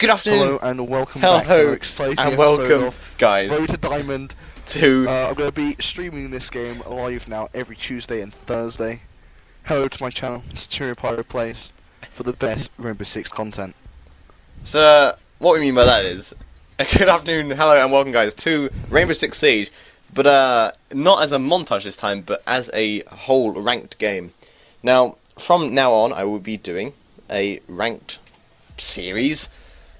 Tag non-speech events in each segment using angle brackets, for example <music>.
Good afternoon. Hello and welcome back to Hello exciting and welcome, guys, Road to Diamond. to Uh, I'm going to be streaming this game live now every Tuesday and Thursday. Hello to my channel, Centurion Pyro Plays, for the best Rainbow Six content. So, what we mean by that is, a <laughs> good afternoon, hello, and welcome, guys, to Rainbow Six Siege, but uh, not as a montage this time, but as a whole ranked game. Now, from now on, I will be doing a ranked series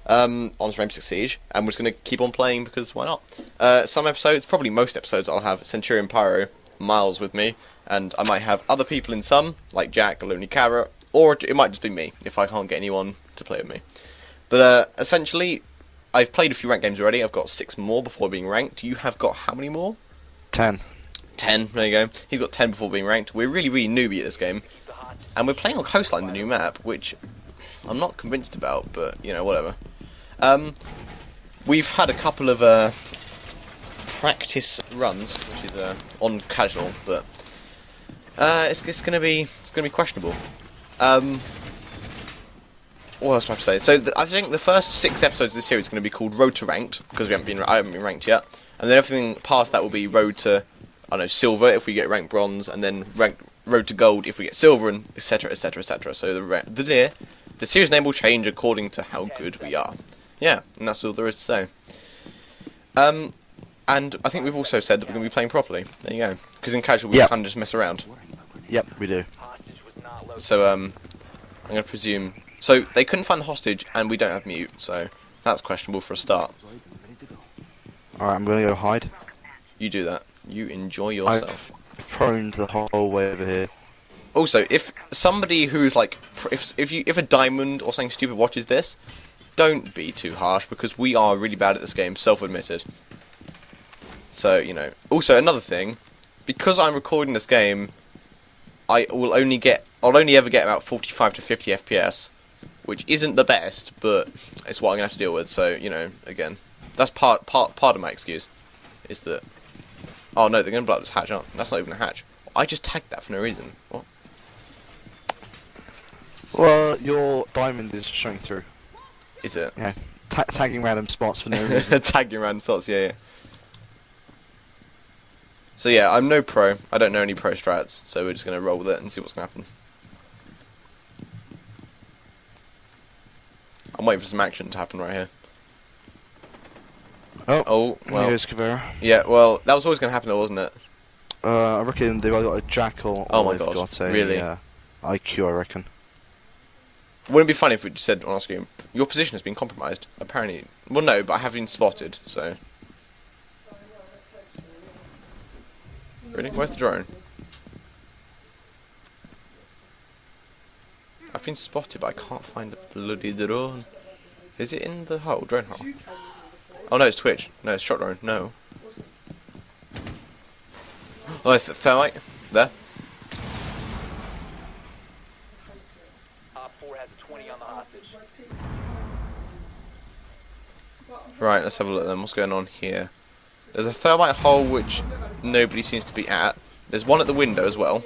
um, on Rainbow Six Siege, and we're just going to keep on playing because why not? Uh, some episodes, probably most episodes, I'll have Centurion Pyro, Miles with me, and I might have other people in some, like Jack, Lonely Carrot, or it might just be me if I can't get anyone to play with me. But uh, essentially, I've played a few ranked games already. I've got six more before being ranked. You have got how many more? 10. Ten. There you go. He's got ten before being ranked. We're really, really newbie at this game, and we're playing on Coastline, the new map, which I'm not convinced about, but you know, whatever. Um, we've had a couple of uh, practice runs, which is uh, on casual, but uh, it's, it's gonna be it's gonna be questionable. Um, what else do I have to say? So th I think the first six episodes of this series is going to be called Road to Ranked because we haven't been I haven't been ranked yet, and then everything past that will be Road to I don't know Silver if we get ranked Bronze, and then ranked Road to Gold if we get Silver, and etc. etc. etc. So the the the series name will change according to how good we are. Yeah, and that's all there is to say. Um, and I think we've also said that we're going to be playing properly. There you go. Because in casual we Yep. kind of just mess around. Yep, we do. So um, I'm going to presume. So they couldn't find the hostage, and we don't have mute. So that's questionable for a start. Alright, I'm going to go hide. You do that. You enjoy yourself. I've proned the whole way over here. Also, if somebody who's like, if if you if a diamond or something stupid watches this, don't be too harsh because we are really bad at this game, self-admitted. So you know. Also, another thing, because I'm recording this game, I will only get, I'll only ever get about 45 to 50 FPS, which isn't the best, but it's what I'm gonna have to deal with. So you know, again, that's part part part of my excuse, is that. Oh no, they're gonna blow up this hatch. Aren't? That's not even a hatch. I just tagged that for no reason. What? Well, your diamond is showing through. Is it? Yeah. Ta tagging random spots for no <laughs> reason. Tagging random spots, yeah, yeah. So yeah, I'm no pro. I don't know any pro strats, so we're just gonna roll with it and see what's gonna happen. I'm waiting for some action to happen right here. Oh, Oh, well, goes Caveira. yeah, well, that was always gonna happen, though, wasn't it? Uh, I reckon they've either got a jackal Oh or my they've gosh, got a really? uh, IQ, I reckon. Wouldn't it be funny if we just said on our screen, your position has been compromised? Apparently, well, no, but I have been spotted, so. Really? Where's the drone? I've been spotted, but I can't find the bloody drone. Is it in the hole? Drone hole? Oh no, it's Twitch. No, it's shot drone. No. Oh, th thermite. There. Op 4 has 20 on the hostage. Right, let's have a look then. What's going on here? There's a thermite hole which nobody seems to be at. There's one at the window as well.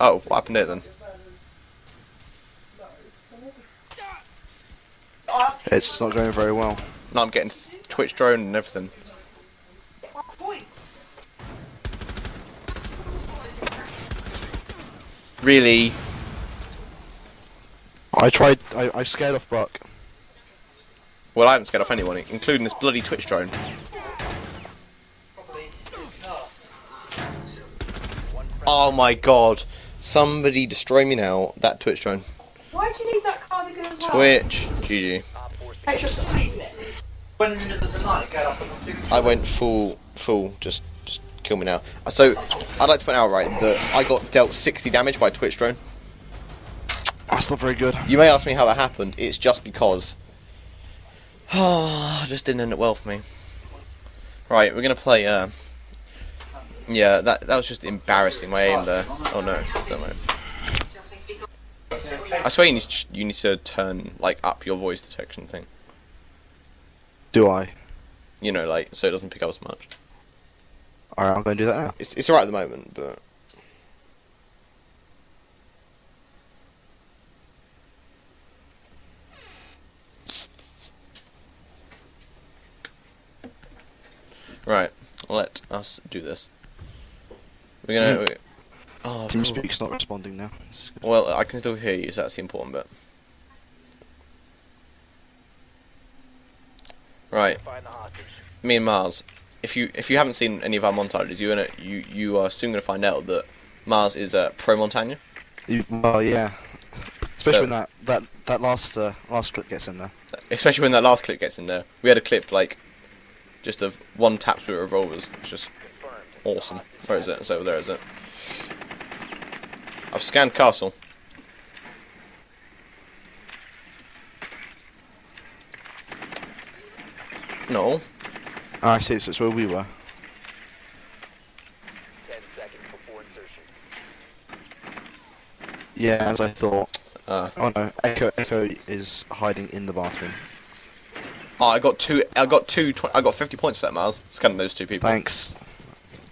Oh, what happened there then? It's not going very well. No, I'm getting Twitch drone and everything. Really? I tried. I, I scared off Buck. Well, I haven't scared off anyone, including this bloody Twitch drone. Oh my god. Somebody destroy me now. That Twitch drone. Why did you leave that cardigan as well? Twitch. GG. Op 4 Make sure to sleep in it. When the middle of the night, go up on the super I went full, full, just, just kill me now. Uh, So, I'd like to point out, right, that I got dealt 60 damage by Twitch drone. That's not very good. You may ask me how that happened. It's just because. Oh, <sighs> just didn't end up well for me. Right, we're gonna play. Uh, yeah, that that was just embarrassing. My aim there. Oh no, don't know. I swear you need to, you need to turn like up your voice detection thing. Do I? You know, like so it doesn't pick up as much. Alright, I'm to do that now. It's it's alright at the moment, but Right, let us do this. We're gonna. we- oh, cool. TeamSpeak's not responding now. This is good. Well, I can still hear you, so that's the important bit. Right, me and Mars. If you if you haven't seen any of our montages, you're gonna you you are soon gonna find out that Mars is a pro Montagna. You- Well, yeah. Especially So- when that, that, that last uh, last clip gets in there. Especially when that last clip gets in there. We had a clip like just of one taps with revolvers. It's just awesome. Where is it? It's over there, is it? I've scanned castle. No. Ah, I see, so it's where we were. Yeah, as I thought. Uh, Oh no, Echo Echo is hiding in the bathroom. Oh, I got two. I got two. Tw- I got fifty points for that, Miles. Scanning those two people. Thanks.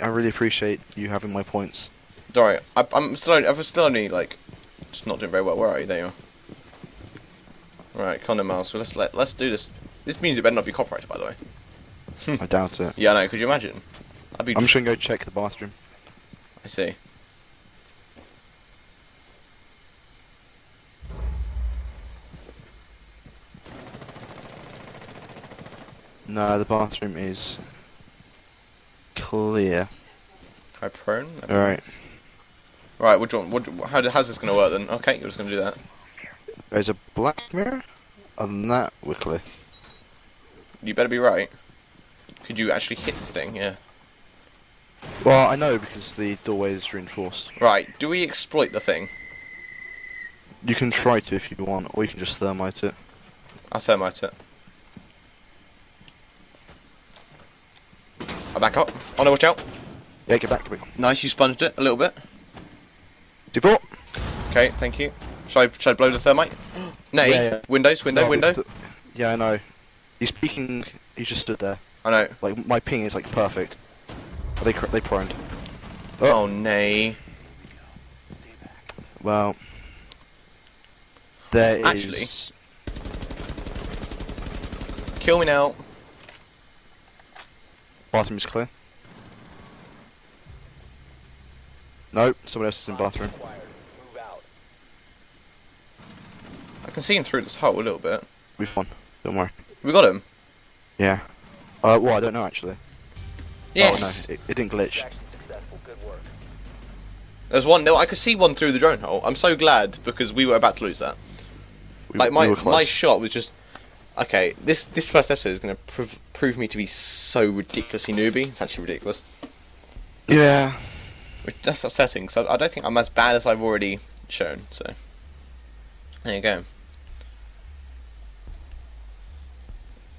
I really appreciate you having my points. Worry. I, I'm still. Only, I'm still only like, just not doing very well. Where are you? There you are. Right, come on, Miles. So let's let let's do this. This means it better not be copyrighted, by the way. <laughs> I doubt it. Yeah, I know. Could you imagine? I'd be. I'm just gonna go check the bathroom. I see. No, the bathroom is clear. High prone. Alright. Right. What do you want? What, do- how do- how's this gonna work then? Okay, you're just gonna do that. There's a black mirror. On that, we're clear. You better be right. Could you actually hit the thing? Yeah. Well, I know because the doorway is reinforced. Right. Do we exploit the thing? You can try to if you want, or you can just thermite it. I thermite it. Back up. Oh no! Watch out. Yeah, get back, get back. Nice. You sponged it a little bit. Default. Okay. Thank you. Should I, shall I blow the thermite? <gasps> Nay. Yeah, yeah. Windows. Window. No, window. yeah, I know. He's peeking. He just stood there. I know. Like my ping is like perfect. Are they they proned? Oh. oh, nay. Well, there is. Actually- Kill me now. Bathroom is clear. Nope, someone else is in bathroom. I can see him through this hole a little bit. We've won. Don't worry. We got him. Yeah. Uh, well, I don't know actually. Yes. Oh no, it, it didn't glitch. There's one. No, I could see one through the drone hole. I'm so glad because we were about to lose that. We, Like my we my shot was just. Okay, this this first episode is going to prove prove me to be so ridiculously newbie. It's actually ridiculous. Yeah. Which that's upsetting. So I don't think I'm as bad as I've already shown. So there you go.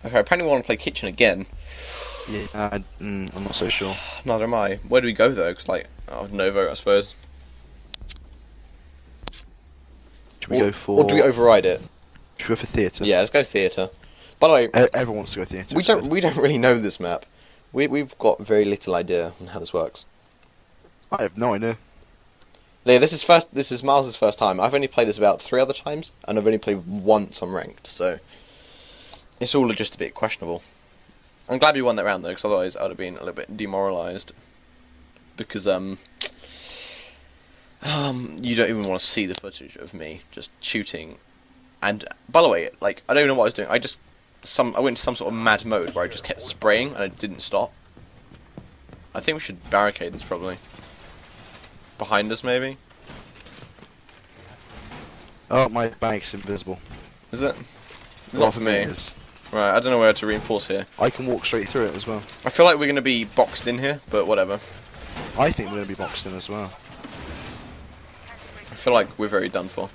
Okay, apparently we want to play kitchen again. Yeah. I, mm, I'm not so sure. <sighs> Neither am I. Where do we go though? Because like, oh, Novo, I suppose. Should we or, go for? or do we override it? Should we go for theatre? Yeah, let's go theatre. By the way, E- everyone wants to go theatre. we don't we don't really know this map. We we've got very little idea on how this works. I have no idea. Yeah, this is first. This is Miles's first time. I've only played this about three other times, and I've only played once on ranked. So it's all just a bit questionable. I'm glad we won that round though, because otherwise I'd have been a little bit demoralised. Because um, um, you don't even want to see the footage of me just shooting. And by the way, like I don't even know what I was doing. I just some I went into some sort of mad mode where I just kept spraying and I didn't stop. I think we should barricade this probably. Behind us, maybe. Oh, my bag's invisible. Is it? Well, Not for me. is. Right, I don't know where to reinforce here. I can walk straight through it as well. I feel like we're going to be boxed in here, but whatever. I think we're gonna be boxed in as well. I feel like we're very done for.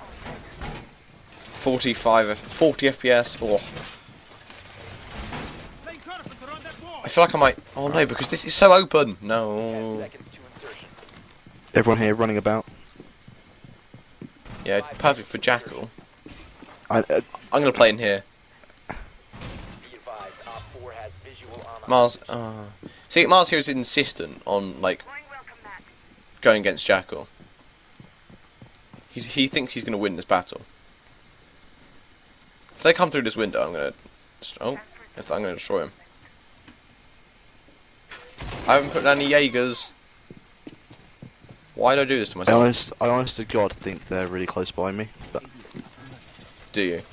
45, 40 FPS, oh. I feel like I might, oh no, because this is so open. No. Everyone here running about. Yeah, perfect for Jackal. I, uh, I'm going to play in here. Mars, uh, see, Mars here is insistent on, like, going against Jackal. He's, he thinks he's going to win this battle. If they come through this window, I'm going to... Oh, if I'm going to destroy him. I haven't put any Jaegers. Why do I do this to I myself? honest, I honest to God think they're really close by me, but Do you?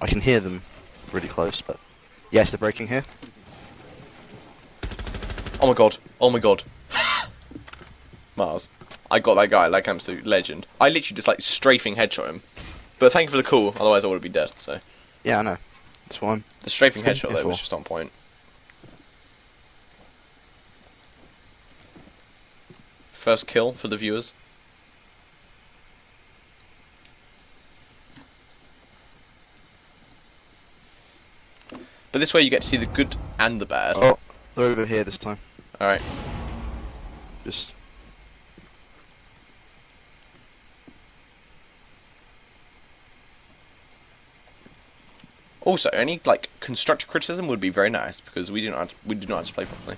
I can hear them really close. But yes, they're breaking here. Oh my god. Oh my god. <laughs> Mars. I got that guy like absolute legend. I literally just like strafing headshot him. But thank you for the call, otherwise I would have been dead, so. Yeah, I know. That's why I'm. The strafing what headshot though was just on point. First kill for the viewers. But this way you get to see the good and the bad. Oh, they're over here this time. Alright. Just Also, any like constructive criticism would be very nice because we do not we do not have to play properly.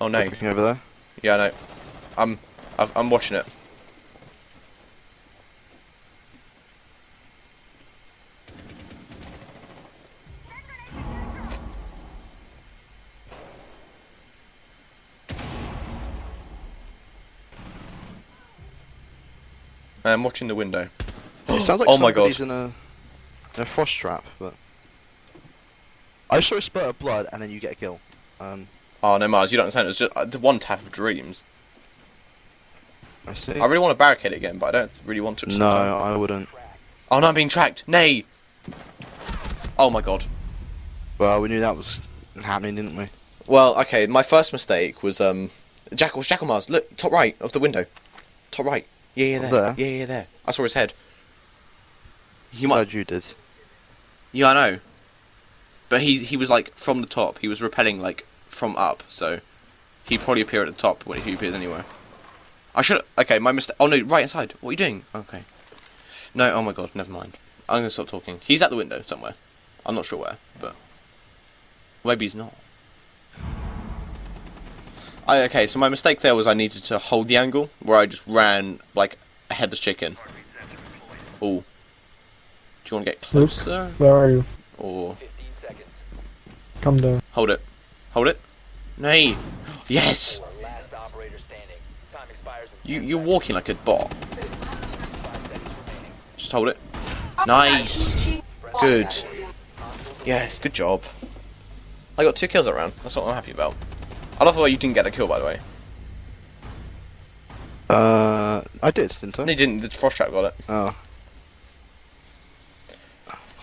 Oh no. looking over there. Yeah, no. I'm I've, I'm watching it. I'm watching the window. It sounds like <gasps> oh my god. somebody's in a, a frost trap, but I saw a spurt of blood and then you get a kill. Um, Oh no, Mars, you don't understand. It was just uh, the one tap of dreams. I see. I really want to barricade it again, but I don't really want to. no. I wouldn't. Oh no, I'm being tracked. Nay. Oh my god. Well, we knew that was happening, didn't we? Well, okay, my first mistake was um Jackal Jackal Mars, look, top right of the window. Top right. Yeah, yeah, there. There? Yeah, yeah, there. I saw his head. He might Glad you did. Yeah, I know. But he he was like from the top. He was repelling like from up, so he'd probably appear at the top when he appears anywhere. I should okay, my mistake. Oh no, right inside. What are you doing? Okay. No, oh my god, never mind. I'm gonna stop talking. He's at the window somewhere. I'm not sure where, but maybe he's not. I, okay, so my mistake there was I needed to hold the angle where I just ran like a headless chicken. Oh. Do you want to get Luke? closer Where are you? or? Come down. Hold it. Hold it. Nay. Yes! You, you're walking like a bot. Just hold it. Nice! Good. Yes, good job. I got two kills that round. That's what I'm happy about. I love the way you didn't get the kill, by the way. Uh, I did, didn't I? No, you didn't. The frost trap got it. Oh.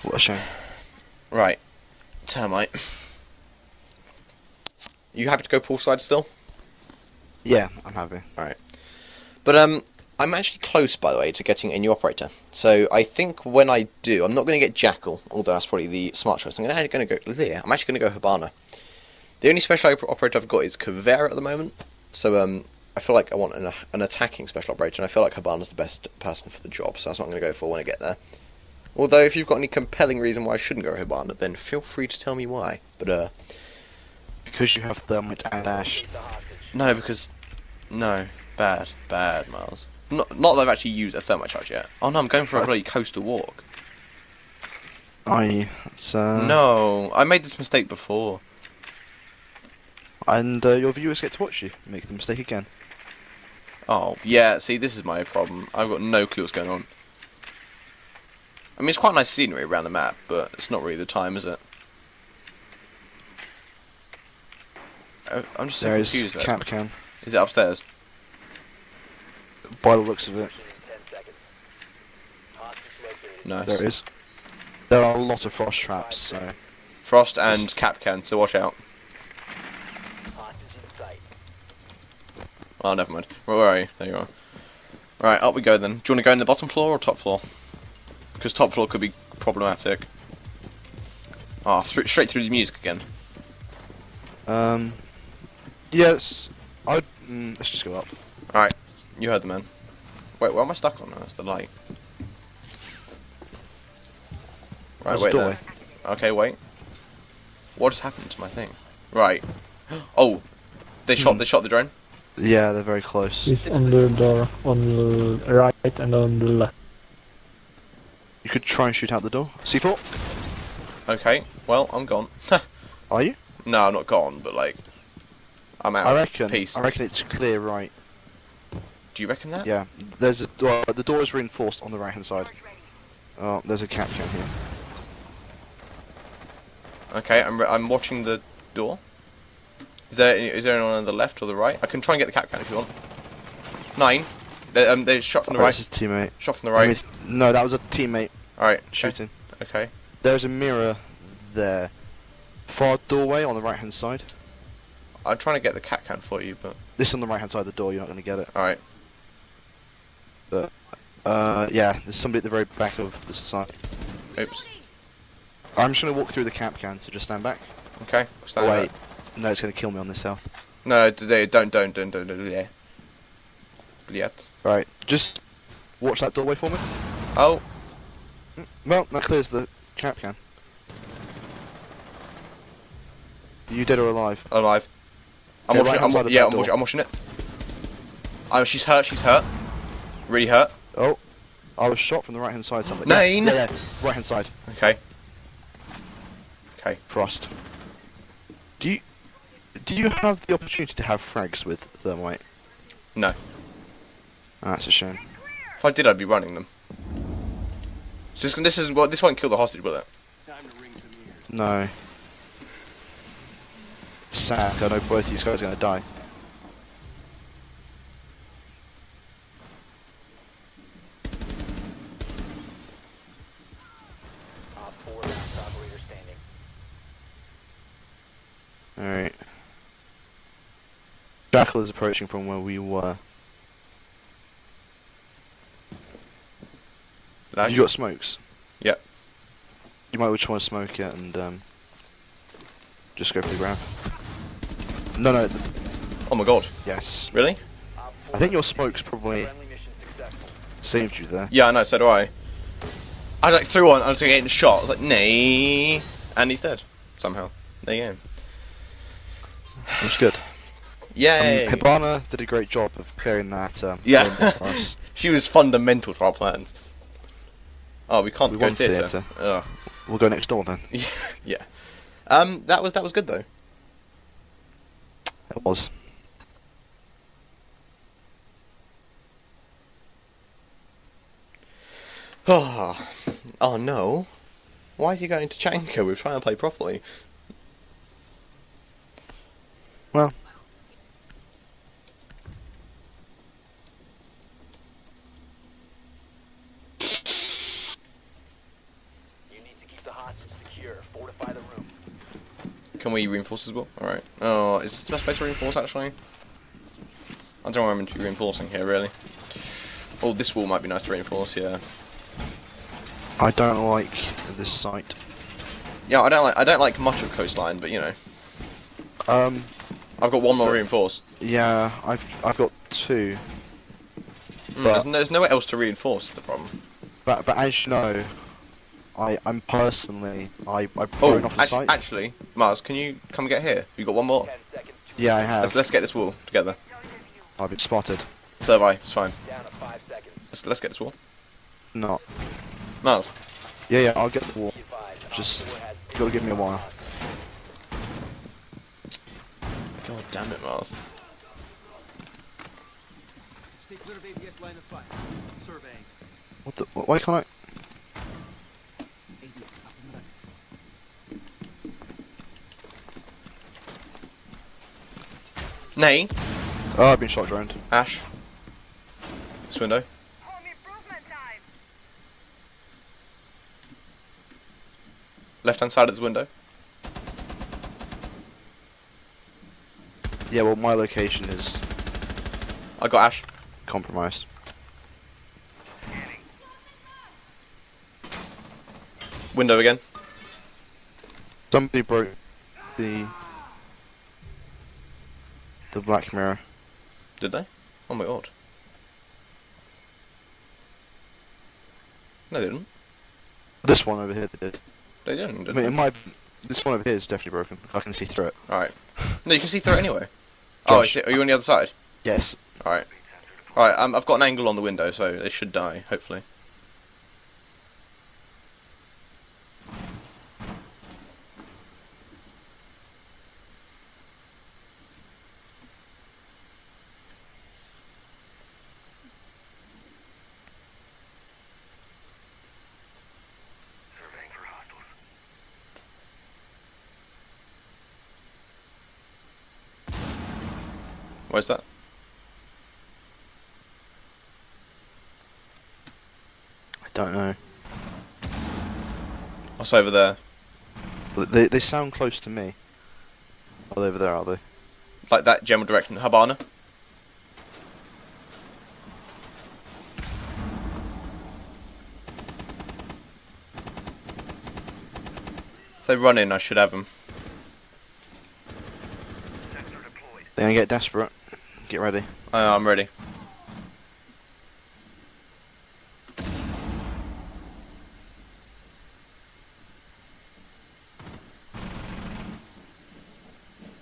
What a shame. Right. Termite. You happy to go poolside still? Yeah, I'm happy. All right. But um, I'm actually close, by the way, to getting a new operator. So I think when I do, I'm not going to get Jackal, although that's probably the smart choice. I'm going to go there. I'm actually going to go Hibana. The only special operator I've got is Caveira at the moment. So um, I feel like I want an, an attacking special operator, and I feel like Hibana's the best person for the job. So that's what I'm going to go for when I get there. Although if you've got any compelling reason why I shouldn't go Habana, then feel free to tell me why. But uh, Because you have thermite and ash. no, because no, bad, bad, Miles. Not, not that I've actually used a thermite charge yet. Oh no, I'm going for a bloody coastal walk. Are you? So. No, I made this mistake before. And uh, your viewers get to watch you make the mistake again. Oh, yeah, see, this is my problem. I've got no clue what's going on. I mean, it's quite nice scenery around the map, but it's not really the time, is it? I'm just so There is confused. about Cap. Can. Is it upstairs? By the looks of it, Nice. there is. There are a lot of frost traps, so. Frost and Kapkan, so watch out. Oh, never mind. Where are you? There you are. Right, up we go then. Do you want to go in the bottom floor or top floor? Because top floor could be problematic. Ah, oh, straight through the music again. Um. Yes. I'd. Mm, let's just go up. Alright, you heard the man. Wait, where am I stuck on? That's the light. Right, There's wait there. Okay, wait. What just happened to my thing? Right. <gasps> Oh, they shot. Hmm. They shot the drone. Yeah, they're very close. It's on the door, on the right and on the left. You could try and shoot out the door. C4? Okay. Well, I'm gone. <laughs> Are you? no, I'm not gone, but like, I'm out. I reckon. Peace. I reckon it's clear right. Do you reckon that? Yeah. There's a door. The door is reinforced on the right hand side. Oh, there's a captain here. Okay, I'm, re- I'm watching the door. Is there is there anyone on the left or the right? I can try and get the Kapkan if you want. Nine. They, um, they shot from the Oh, right. That's his teammate. Shot from the I right. mean, no, that was a teammate Alright. Okay. shooting. Okay. There's a mirror there. Far doorway on the right hand side. I'm trying to get the Kapkan for you, but This on the right hand side of the door. You're not going to get it. alright. Uh, yeah. There's somebody at the very back of the side. Oops. I'm just going to walk through the Kapkan. So just stand back. Okay. Oh, wait. back. No, it's going to kill me on this south. No, no, don't don't don't don't don't yeah. Yet. Right. Just watch that doorway for me. Oh, Well, that clears the Kapkan. You dead or alive? alive. I'm watching. right-hand I'm, side wa- of yeah, I'm watching. I'm it. Oh, she's hurt. She's hurt. Really hurt. Oh, I was shot from the right hand side. Something. Nine. Yeah, yeah, yeah. right hand side. Okay. Okay. Frost. Do you do you have the opportunity to have frags with thermite? No. Ah, that's a shame. If I did, I'd be running them. So this, this is what this won't kill the hostage, will it? No. Sad. I know both these guys are gonna die. Alright. Jackal is approaching from where we were. Lag? you got smokes? Yep. You might just want to smoke it and um, just go for the grab. No, no, Oh my god. yes. Really? I think your smokes probably saved you there. Yeah, I know. So do I. I like threw on. I was getting shot. I was like, nay, and he's dead somehow. There you go. <sighs> It was good. Yay! Um, Hibana did a great job of clearing that. Um, <laughs> Yeah. window for us. <laughs> she was fundamental to our plans. Oh, we can't We go theatre. theatre. We'll go next door then. Yeah, <laughs> yeah. Um, that was that was good though. It was. Oh, <sighs> oh no. Why is he going to Chanka? We're trying to play properly. Well. You need to keep the hostage secure. Fortify the room. Can we reinforce as well? Alright. Oh, is this the best place to reinforce actually? I don't know where I'm meant to be reinforcing here really. Oh, this wall might be nice to reinforce, yeah. I don't like this site. Yeah, I don't like I don't like much of coastline, but you know. Um, I've got one more reinforce. yeah, I've I've got two, Mm, there's, no, there's nowhere else to reinforce is the problem. but but as you know, I I'm personally I I've Oh, off the actually, site. actually, Mars, can you come get here? You got one more. Yeah, I have. Let's let's get this wall together. I've been spotted. So have I. It's fine. Down to five seconds. Let's let's get this wall. Not. Mars. Yeah, yeah, I'll get the wall. Be advised. Op Just four has you gotta give me a while. God damn it, Mars. Stay clear of ADS line of fire. Surveying. What the? Why can't I? ADS up and running. Nay. Oh, I've been shot droned. Ash. This window. Left hand side of this window. Yeah, well, my location is I got Ash. compromised. Window again. Somebody broke the the black mirror. Did they? Oh my god. No, they didn't. This one over here they did. They didn't. I mean, they? it might. This one over here is definitely broken. I can see through it. Alright. No, you can see through it anyway. <laughs> Oh, I Josh. see. Are you on the other side? Yes. Alright. Alright, um, I've got an angle on the window, so they should die, hopefully. Where's that? I don't know. What's over there? They they sound close to me. Oh, over there, are they? Like that general direction. Hibana. If they run in, I should have them. They're gonna get desperate. Get ready. Uh, I'm ready.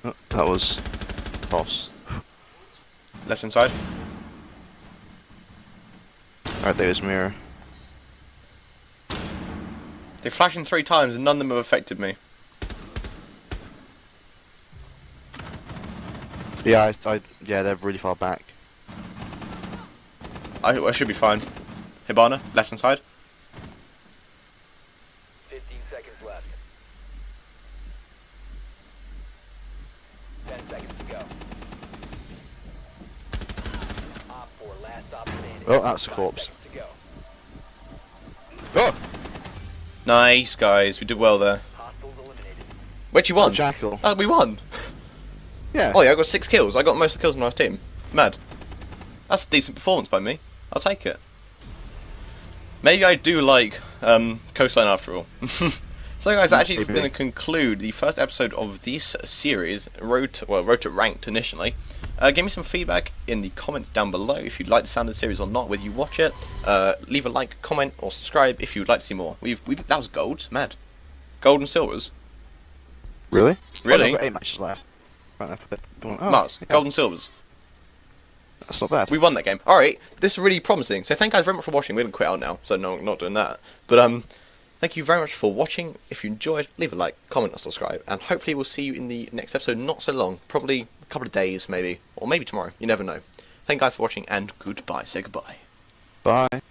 Oh, that was false. Left inside. side. Alright, there's mirror. They're flashing three times and none of them have affected me. Yeah, I, I yeah, they're really far back. I, I should be fine. Hibana, left hand side. 15 seconds left. 10 seconds to go. Op 4, last stop standing. Oh, that's a corpse. seconds to go. Oh, Nice, guys. We did well there. Hostiles eliminated. Where'd you oh won? jackal. Oh, we won. Yeah. Oh yeah, I got six kills. I got most of the kills on my team. Mad. That's a decent performance by me. I'll take it. Maybe I do like um, Coastline after all. <laughs> so guys, that actually is going to conclude the first episode of this series, Road to, well, Road to Ranked initially. Uh, give me some feedback in the comments down below if you'd like the sound of the series or not, whether you watch it. Uh, leave a like, comment, or subscribe if you'd like to see more. We've, we that was gold, mad. Gold and silvers. Really? Really? Oh, no, eight matches left. Right, oh, Mars, yeah, gold and silvers. That's not bad. We won that game. All right, this is really promising. So thank you guys very much for watching. We're gonna quit out now, so no, not doing that. But um, thank you very much for watching. If you enjoyed, leave a like, comment, or subscribe, and hopefully we'll see you in the next episode. Not so long, probably a couple of days, maybe, or maybe tomorrow. You never know. Thank you guys for watching, and goodbye. Say goodbye. Bye.